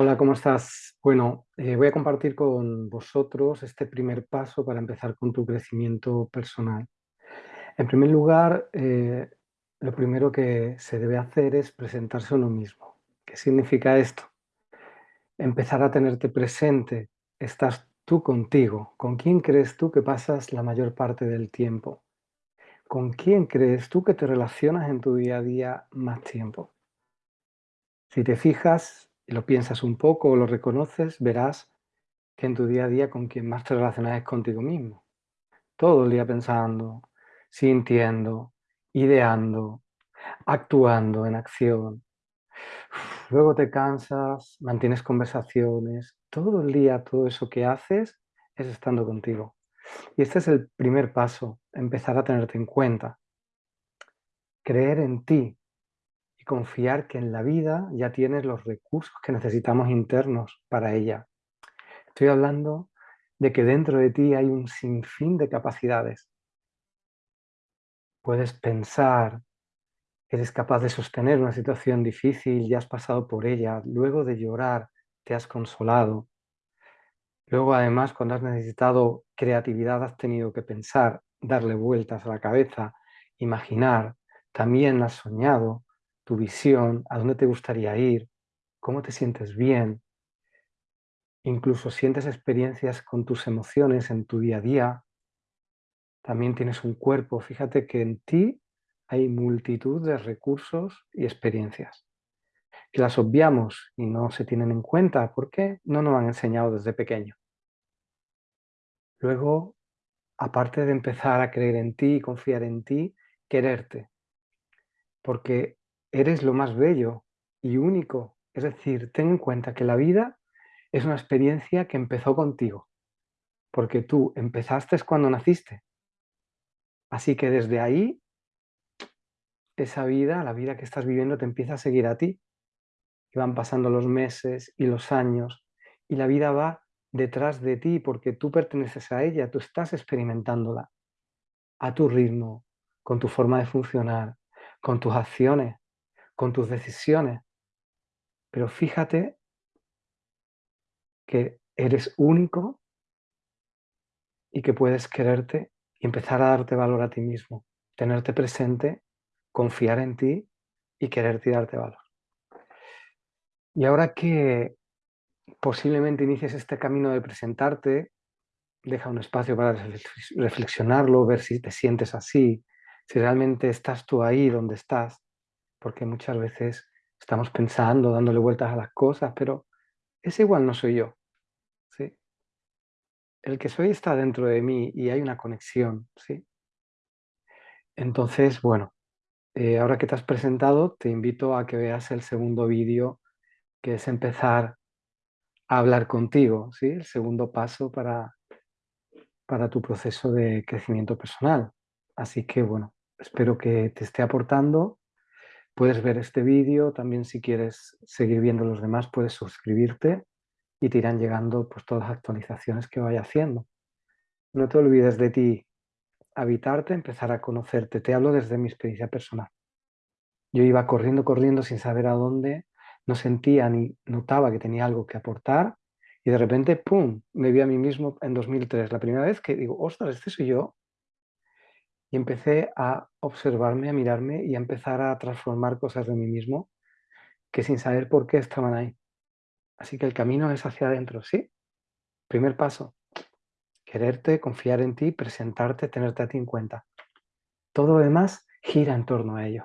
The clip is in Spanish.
Hola, ¿cómo estás? Bueno, eh, voy a compartir con vosotros este primer paso para empezar con tu crecimiento personal. En primer lugar, eh, lo primero que se debe hacer es presentarse a uno mismo. ¿Qué significa esto? Empezar a tenerte presente. Estás tú contigo. ¿Con quién crees tú que pasas la mayor parte del tiempo? ¿Con quién crees tú que te relacionas en tu día a día más tiempo? Si te fijas lo piensas un poco o lo reconoces, verás que en tu día a día con quien más te relacionas es contigo mismo. Todo el día pensando, sintiendo, ideando, actuando en acción. Luego te cansas, mantienes conversaciones, todo el día todo eso que haces es estando contigo. Y este es el primer paso, empezar a tenerte en cuenta. Creer en ti, confiar que en la vida ya tienes los recursos que necesitamos internos para ella. Estoy hablando de que dentro de ti hay un sinfín de capacidades. Puedes pensar, eres capaz de sostener una situación difícil, ya has pasado por ella, luego de llorar te has consolado. Luego además cuando has necesitado creatividad has tenido que pensar, darle vueltas a la cabeza, imaginar, también has soñado, tu visión, a dónde te gustaría ir, cómo te sientes bien. Incluso sientes experiencias con tus emociones en tu día a día. También tienes un cuerpo. Fíjate que en ti hay multitud de recursos y experiencias que las obviamos y no se tienen en cuenta porque no nos han enseñado desde pequeño. Luego, aparte de empezar a creer en ti y confiar en ti, quererte. Porque eres lo más bello y único. Es decir, ten en cuenta que la vida es una experiencia que empezó contigo, porque tú empezaste cuando naciste. Así que desde ahí, esa vida, la vida que estás viviendo, te empieza a seguir a ti. Y van pasando los meses y los años, y la vida va detrás de ti porque tú perteneces a ella, tú estás experimentándola a tu ritmo, con tu forma de funcionar, con tus acciones, con tus decisiones. Pero fíjate que eres único y que puedes quererte y empezar a darte valor a ti mismo, tenerte presente, confiar en ti y quererte y darte valor. Y ahora que posiblemente inicies este camino de presentarte, deja un espacio para reflexionarlo, ver si te sientes así, si realmente estás tú ahí donde estás, porque muchas veces estamos pensando, dándole vueltas a las cosas, pero ese igual no soy yo. ¿sí? El que soy está dentro de mí y hay una conexión. ¿sí? Entonces, bueno, eh, ahora que te has presentado, te invito a que veas el segundo vídeo, que es empezar a hablar contigo, ¿sí? el segundo paso para, para tu proceso de crecimiento personal. Así que, bueno, espero que te esté aportando Puedes ver este vídeo, también si quieres seguir viendo los demás puedes suscribirte y te irán llegando pues, todas las actualizaciones que vaya haciendo. No te olvides de ti, habitarte, empezar a conocerte. Te hablo desde mi experiencia personal. Yo iba corriendo, corriendo sin saber a dónde, no sentía ni notaba que tenía algo que aportar y de repente, ¡pum!, me vi a mí mismo en 2003. La primera vez que digo, ostras, este soy yo, y empecé a observarme, a mirarme y a empezar a transformar cosas de mí mismo que sin saber por qué estaban ahí. Así que el camino es hacia adentro, ¿sí? Primer paso, quererte, confiar en ti, presentarte, tenerte a ti en cuenta. Todo lo demás gira en torno a ello.